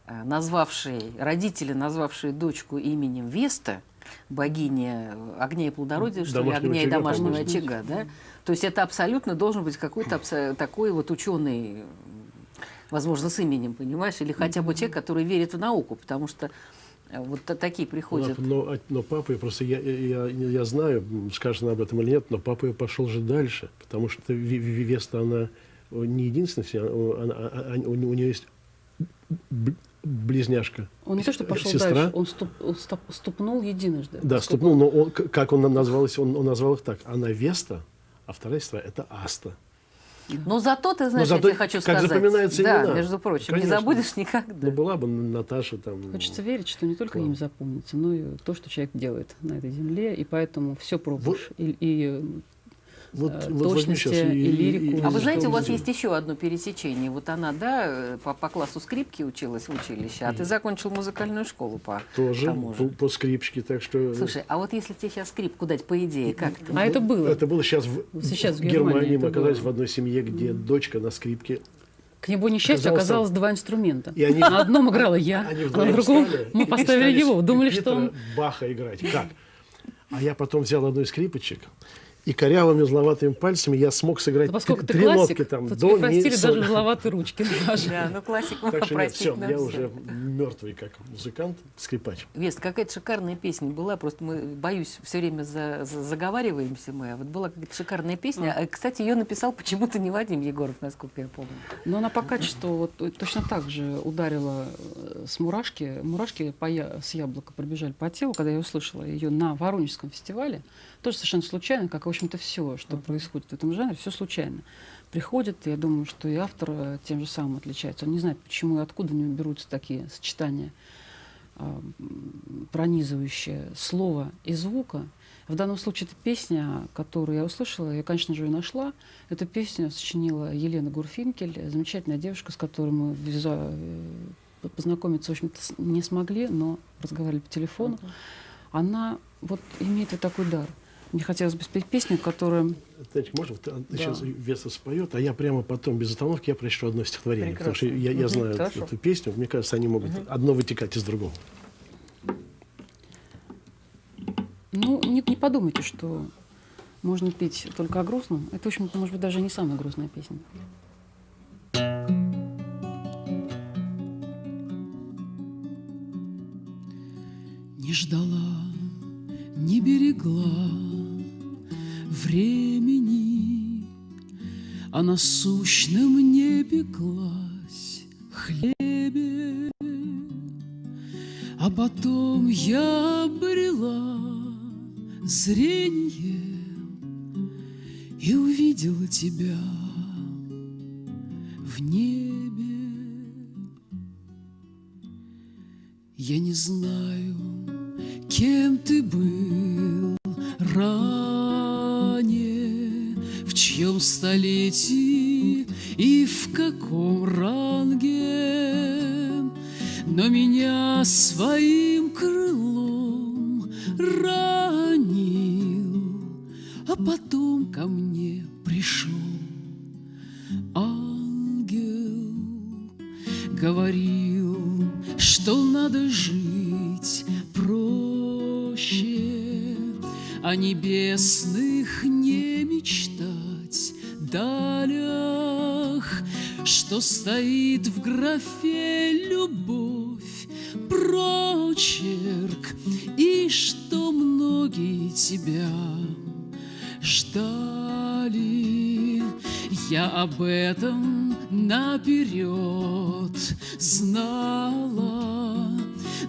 э, назвавший, родители, назвавшие дочку именем Веста, богиня огня и плодородия, что ли, огня и домашнего очага, да? То есть это абсолютно должен быть какой-то такой вот ученый, возможно, с именем, понимаешь, или хотя бы человек, который верит в науку, потому что э, вот та- такие приходят. Но, а- но папа, я просто я, я, я, знаю, м, скажет она об этом или нет, но папа пошел же дальше, потому что Веста, она э, не единственная, вся- она- а- а- у, у нее есть близняшка. Он не то, что пошел Сестра? дальше, он, ступ- он стоп- ступнул единожды. Да, ступнул, но он, как он назвалась, он, он назвал их так. Она Веста, а вторая сестра это Аста. Но зато ты знаешь, зато я тебе хочу как сказать. запоминаются да, имена. между прочим, не Конечно. забудешь никогда. Ну, была бы Наташа там. Хочется верить, что не только им запомнится, но и то, что человек делает на этой земле, и поэтому все пробуешь. И, и Вот, э, вот точности щас и лирику. А вы знаете, у вас есть еще одно пересечение. Вот она, да, э, по, по классу скрипки училась в училище, а ты закончил музыкальную школу по Тоже тому по, же. по скрипочке, так что... Слушай, а вот если тебе сейчас скрипку дать, по идее, как ты? А это было. Это было сейчас в, Сейчас в Германии Мы оказались было. в одной семье, где дочка на скрипке. К его несчастью Оказался- оказалось два инструмента. И они- На одном играла я, а на другом встали мы и поставили его. Думали, что он... Баха играть. Как? А я потом взял одну из скрипочек, и корявыми зловатыми пальцами я смог сыграть Да поскольку ты три нотки там. то до, ми, простили даже узловатые ручки. даже. Да, ну классик можно Так что нет, все, я всё. уже мертвый как музыкант, скрипач. Вест, какая-то шикарная песня была, просто мы, боюсь, все время за- за- заговариваемся мы, а вот была какая-то шикарная песня. А, Кстати, ее написал почему-то не Вадим Егоров, насколько я помню. Но она по качеству вот э, точно так же ударила э, с мурашки. Мурашки по я- с яблока пробежали по телу, когда я услышала ее на Воронежском фестивале. Тоже совершенно случайно, как, в общем-то, все, что происходит в этом жанре, все случайно. Приходит, и я думаю, что и автор э, тем же самым отличается. Он не знает, почему и откуда у него берутся такие сочетания, м, пронизывающие слова и звука. В данном случае это песня, которую я услышала, я, конечно же, ее нашла. Эту песню сочинила Елена Гурфинкель, замечательная девушка, с которой мы виза- э, познакомиться, в общем-то, не смогли, но разговаривали по телефону. Она вот имеет вот такой дар. Мне хотелось бы спеть песню, которая... Знаете, можно, вот, а, Да. сейчас Веса споет, а я прямо потом, без остановки, я прочту одно стихотворение. Потому что я, я Мгм, знаю эту- хорошо. эту песню, мне кажется, они могут одно вытекать из другого. Ну, не, не подумайте, что можно петь только о грустном. Это, в общем-то, может быть, даже не самая грустная песня. Не ждала, не берегла времени, А насущном не пеклась хлебе. А потом я обрела зрение И увидела тебя в небе. Я не знаю, кем ты был в чьем столетии и в каком ранге, но меня своим графе любовь, прочерк, и что многие тебя ждали. Я об этом наперед знала,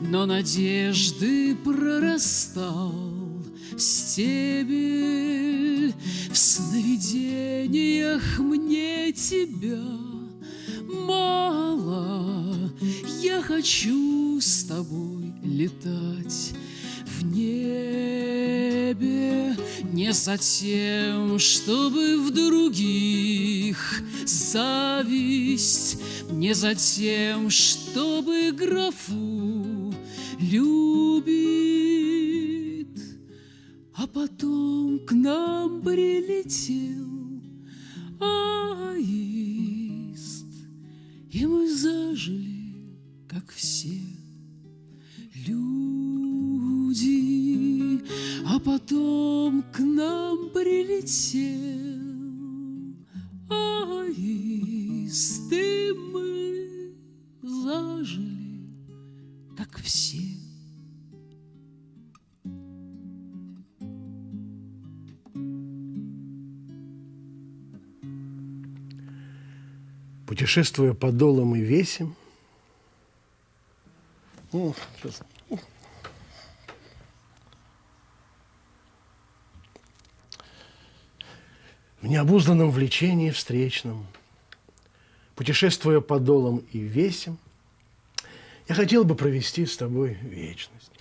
но надежды прорастал стебель. В сновидениях мне тебя мало. Я хочу с тобой летать в небе. Не за тем, чтобы в других зависть, не за тем, чтобы графу любит, а потом к нам прилетел аист, и мы зажили, как все люди, а потом к нам прилетел аист, и мы зажили, как все. Путешествуя по долам и весим, ну, сейчас. В необузданном влечении встречном, путешествуя по долам и весим, я хотел бы провести с тобой вечность.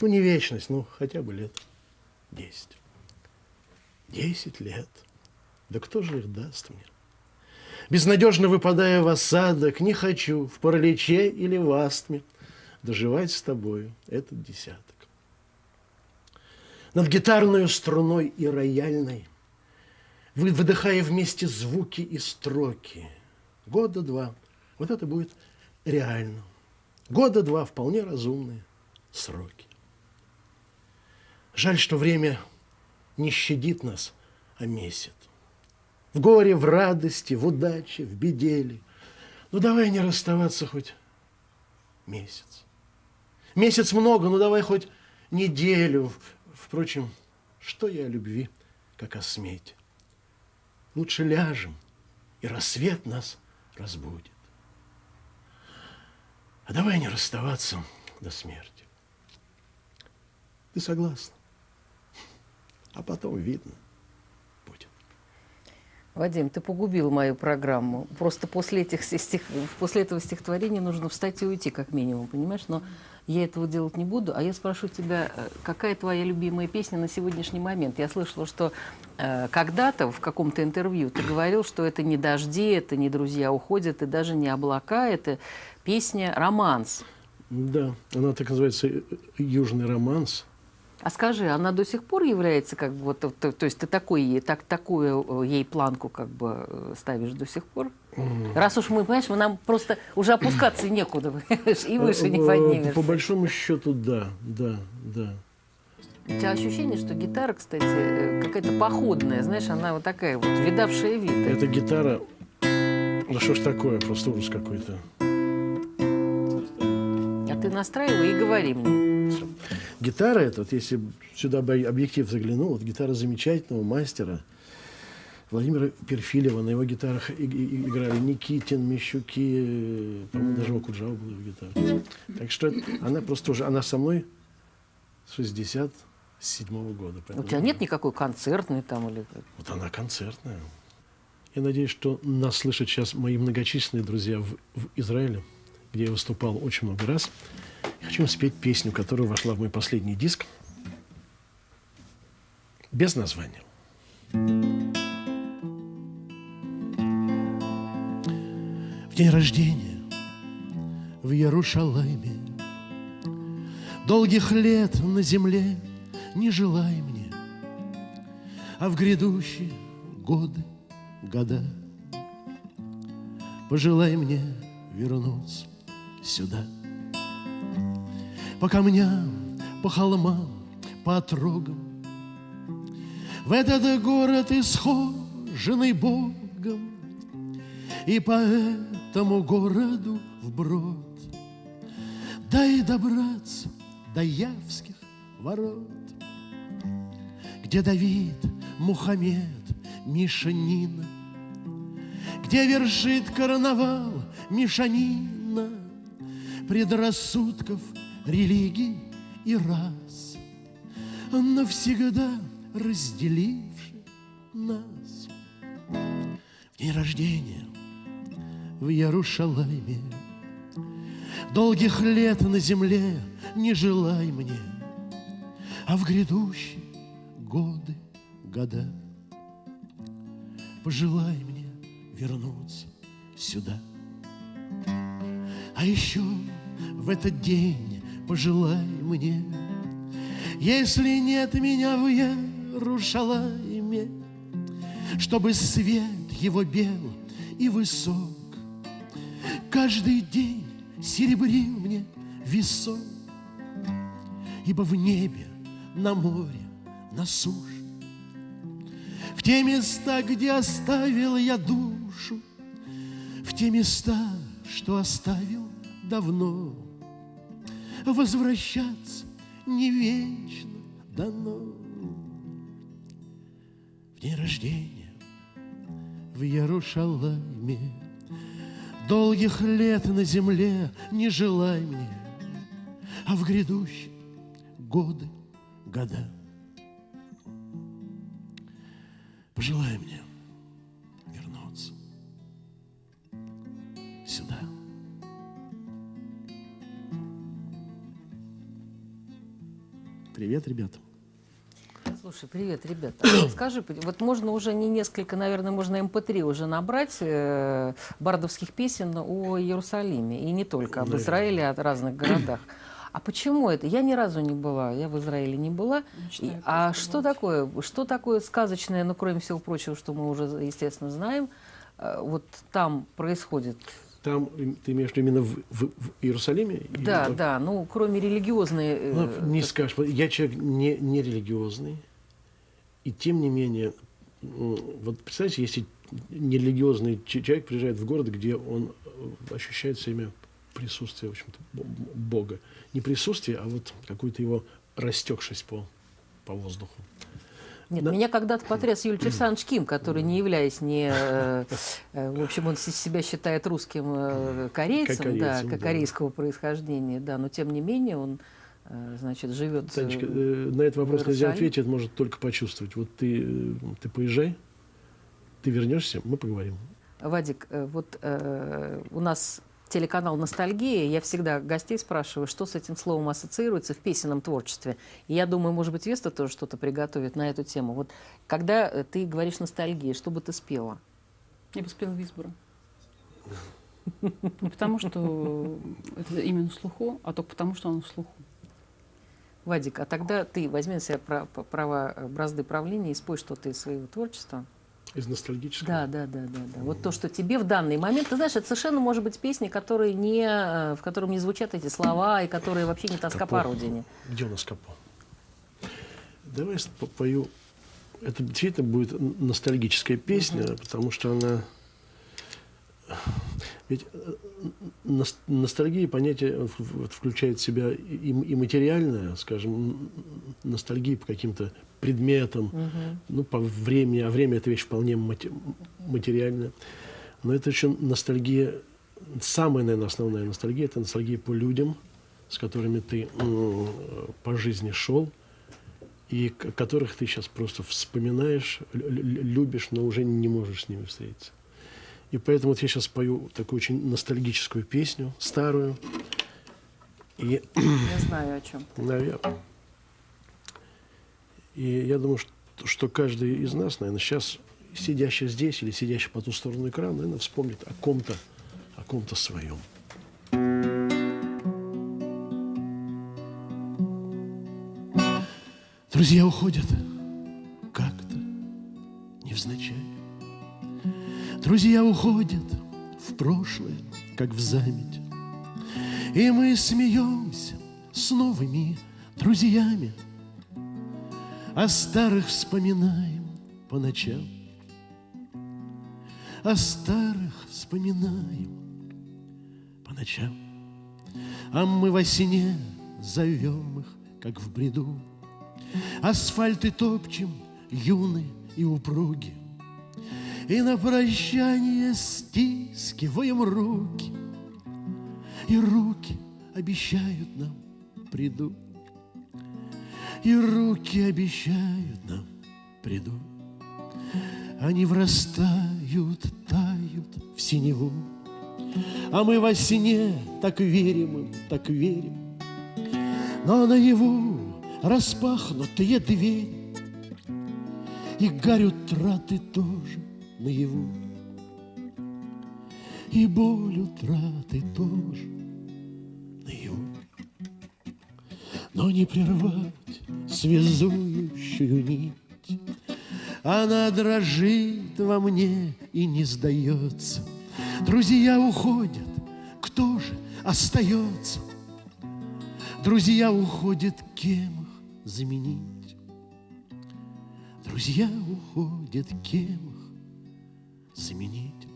Ну, не вечность, ну, хотя бы лет десять. Десять лет. Да кто же их даст мне? Безнадежно выпадая в осадок, не хочу в параличе или в астме доживать с тобою этот десяток. Над гитарной струной и рояльной, вы выдыхая вместе звуки и строки, года два, вот это будет реально. Года два вполне разумные сроки. Жаль, что время не щадит нас, а месяц. В горе, в радости, в удаче, в беделе. Ну, давай не расставаться хоть месяц. Месяц много, ну давай хоть неделю. Впрочем, что я о любви, как о смете? Лучше ляжем, и рассвет нас разбудит. А давай не расставаться до смерти. Ты согласна? А потом видно. Вадим, ты погубил мою программу. Просто после, этих стих... после этого стихотворения нужно встать и уйти, как минимум, понимаешь? Но я этого делать не буду. А я спрошу тебя, э, какая твоя любимая песня на сегодняшний момент? Я слышала, что э, когда-то в каком-то интервью ты говорил, что это не дожди, это не друзья уходят, и даже не облака, это песня «Романс». Да, она так называется «Южный романс». А скажи, она до сих пор является как бы вот, то, то есть ты такой, так, такую э, ей планку как бы э, ставишь до сих пор? Раз уж мы, понимаешь, мы нам просто уже опускаться некуда, и выше не поднимешься. По большому счету, да, да, да. У тебя ощущение, что гитара, кстати, какая-то походная, знаешь, она вот такая вот, видавшая вид. Эта гитара, ну что ж такое, просто ужас какой-то. А ты настраивай и говори мне. Гитара эта, вот если сюда бы объектив заглянул, вот гитара замечательного мастера Владимира Перфилева. На его гитарах играли Никитин, Мещуки, по-моему, даже Окуджава был в гитаре. Так что она просто уже, она со мной с 67 -го года. У тебя нет никакой концертной там или... Вот она концертная. Я надеюсь, что нас слышат сейчас мои многочисленные друзья в, в Израиле, где я выступал очень много раз. Я хочу спеть песню, которая вошла в мой последний диск, без названия. В день рождения в Иерушалайме Долгих лет на земле не желай мне, А в грядущие годы, года Пожелай мне вернуться сюда – по камням, по холмам, по отрогам. В этот город исхоженный Богом, И по этому городу вброд Дай добраться до Явских ворот, Где Давид, Мухаммед, Миша, Нина где вершит карнавал мешанина предрассудков, религий и рас, навсегда разделивший нас. В день рождения в Ярушалайме Долгих лет на земле не желай мне, А в грядущие годы, года Пожелай мне вернуться сюда. А еще в этот день пожелай мне, Если нет меня в Ярушалайме, Чтобы свет его бел и высок. Каждый день серебрил мне весок, Ибо в небе, на море, на суше, В те места, где оставил я душу, В те места, что оставил давно, Возвращаться не вечно дано. В день рождения в Ярушалайме Долгих лет на земле не желай мне, А в грядущие годы, года Пожелай мне Привет, ребята. Слушай, привет, ребята. А Скажи, вот можно уже не несколько, наверное, можно MP3 уже набрать э, бардовских песен о Иерусалиме. И не только, об Наверное. Израиле, о разных городах. А почему это? Я ни разу не была, я в Израиле не была. Мечтаю И- а что такое, что такое сказочное, ну, кроме всего прочего, что мы уже, естественно, знаем, э, вот там происходит? Там ты имеешь в виду именно в, в- в Иерусалиме? Или Да, как? да, ну, кроме религиозной... э, Ну, не так- скажешь. Я человек не, не религиозный. И тем не менее, вот представьте, если нерелигиозный человек приезжает в город, где он э, ощущает все время присутствие, в общем-то, Бога. Не присутствие, а вот какую-то его растекшесть по, по воздуху. Нет, Да. меня когда-то потряс Юлий Александрович Ким, который, не являясь не... э, э, В общем, он себя считает русским э, корейцем, Как да, корейцем, как да. корейского происхождения, да, но тем не менее он, значит, живет... Танечка, на этот вопрос нельзя ответить, может только почувствовать. Вот ты, ты поезжай, ты вернешься, мы поговорим. Вадик, вот э, у нас телеканал «Ностальгия». Я всегда гостей спрашиваю, что с этим словом ассоциируется в песенном творчестве. И я думаю, может быть, Веста тоже что-то приготовит на эту тему. Вот когда э, ты говоришь «ностальгия», что бы ты спела? Я бы спела Висбора. Не потому, что это именно слуху, а только потому, что он в слуху. Вадик, а тогда ты возьми на себя права э, бразды правления и спой что-то из своего творчества. Из ностальгического. Да, да, да, да, да. Вот то, что тебе в данный момент, ты знаешь, это совершенно может быть песни, которые не, э, в котором не звучат эти слова и которые вообще не тоска по родине. Где у нас капо? Давай я пою. Это действительно будет ностальгическая песня, потому что она... Ведь э, нос- ностальгия понятие в- включает в себя и, и материальное, скажем, ностальгия по каким-то предметам, ну, по времени, а время это вещь вполне мате- материальная. Но это еще ностальгия, самая, наверное, основная ностальгия, это ностальгия по людям, с которыми ты м, по жизни шел, и которых ты сейчас просто вспоминаешь, лю- лю- любишь, но уже не можешь с ними встретиться. И поэтому вот я сейчас пою такую очень ностальгическую песню, старую, и Я знаю о чем. Наверное. И я думаю, что, каждый из нас, наверное, сейчас, сидящий здесь или сидящий по ту сторону экрана, наверное, вспомнит о ком-то, о ком-то своем. Друзья уходят как-то невзначай. Друзья уходят в прошлое, как в заметь. И мы смеемся с новыми друзьями, О старых вспоминаем по ночам, О старых вспоминаем по ночам. А мы во сне зовем их, как в бреду, Асфальты топчем, юны и упруги, И на прощание стискиваем руки, И руки обещают нам придут, И руки обещают нам придут. Они врастают, тают в синеву, А мы во сне так верим им, так верим. Но наяву распахнутые двери, И гарь утраты тоже наяву, И боль утраты тоже наяву. Но не прервать связующую нить, Она дрожит во мне и не сдается. Друзья уходят, кто же остается? Друзья уходят, кем их заменить? Друзья уходят, кем заменить?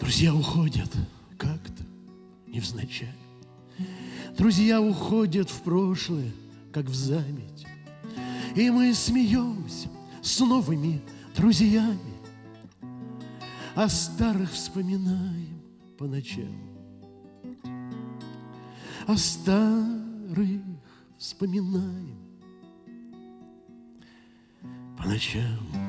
Друзья уходят как-то невзначай. Друзья уходят в прошлое, как в заметь. И мы смеемся с новыми друзьями, А старых вспоминаем по ночам. О старых вспоминаем по ночам.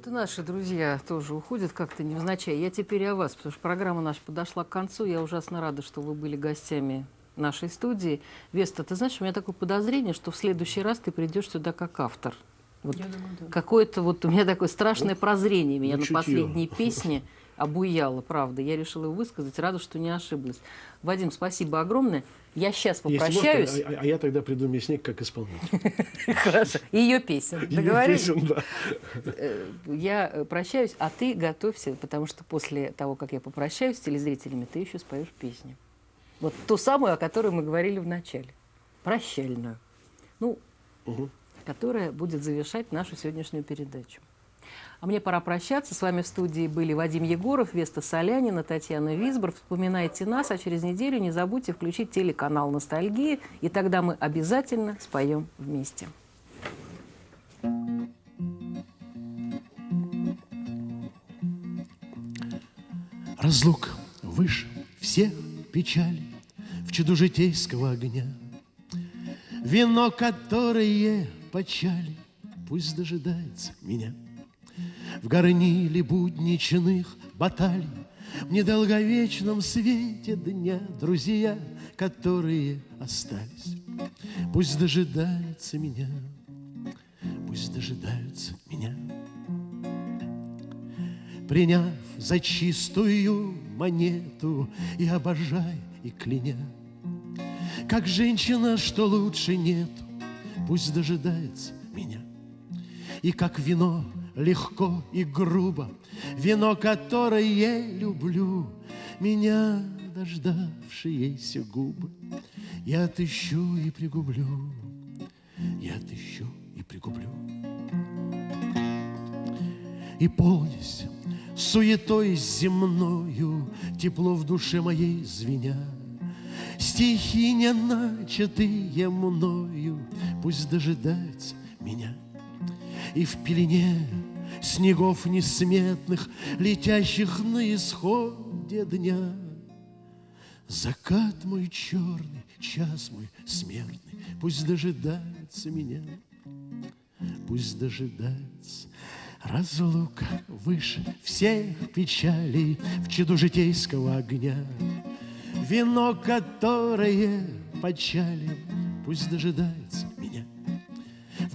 Вот и наши друзья тоже уходят как-то невзначай. Я теперь о вас, потому что программа наша подошла к концу. Я ужасно рада, что вы были гостями нашей студии. Веста, ты знаешь, у меня такое подозрение, что в следующий раз ты придешь сюда как автор. Вот Я думаю, да. Какое-то вот у меня такое страшное прозрение меня ну, на последней песне обуяло, правда. Я решила его высказать, рада, что не ошиблась. Вадим, спасибо огромное. Я сейчас Если можно, попрощаюсь. а, а- а я тогда приду мясник как исполнитель. Хорошо. Ее песен. Договорились? песен, да. Э, Я э, прощаюсь, а ты готовься, потому что после того, как я попрощаюсь с телезрителями, ты еще споешь песню. Вот ту самую, о которой мы говорили в начале. Прощальную. Ну, которая будет завершать нашу сегодняшнюю передачу. А мне пора прощаться. С вами в студии были Вадим Егоров, Веста Солянина, Татьяна Висбор. Вспоминайте нас, а через неделю не забудьте включить телеканал «Ностальгия», и тогда мы обязательно споем вместе. Разлук выше всех печалей В чуду житейского огня. Вино, которое почали, Пусть дожидается меня. В горниле будничных баталий, В недолговечном свете дня Друзья, которые остались, Пусть дожидаются меня, Пусть дожидаются меня. Приняв за чистую монету И обожая, и кляня, Как женщина, что лучше нету, Пусть дожидается меня. И как вино легко и грубо, Вино, которое я люблю, Меня дождавшиеся губы Я отыщу и пригублю, Я отыщу и пригублю. И полнись суетой земною, Тепло в душе моей звеня. Стихи, не начатые мною, Пусть дожидаются меня. И в пелене снегов несметных, Летящих на исходе дня, Закат мой черный, час мой смертный, Пусть дожидается меня. Пусть дожидается разлука выше всех печалей в чаду житейского огня. Вино, которое почали, пусть дожидается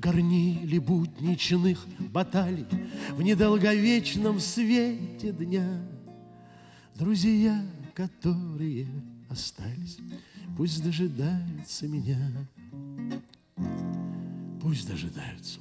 горниле будничных баталий, в недолговечном свете дня. Друзья, которые остались, пусть дожидаются меня. Пусть дожидаются.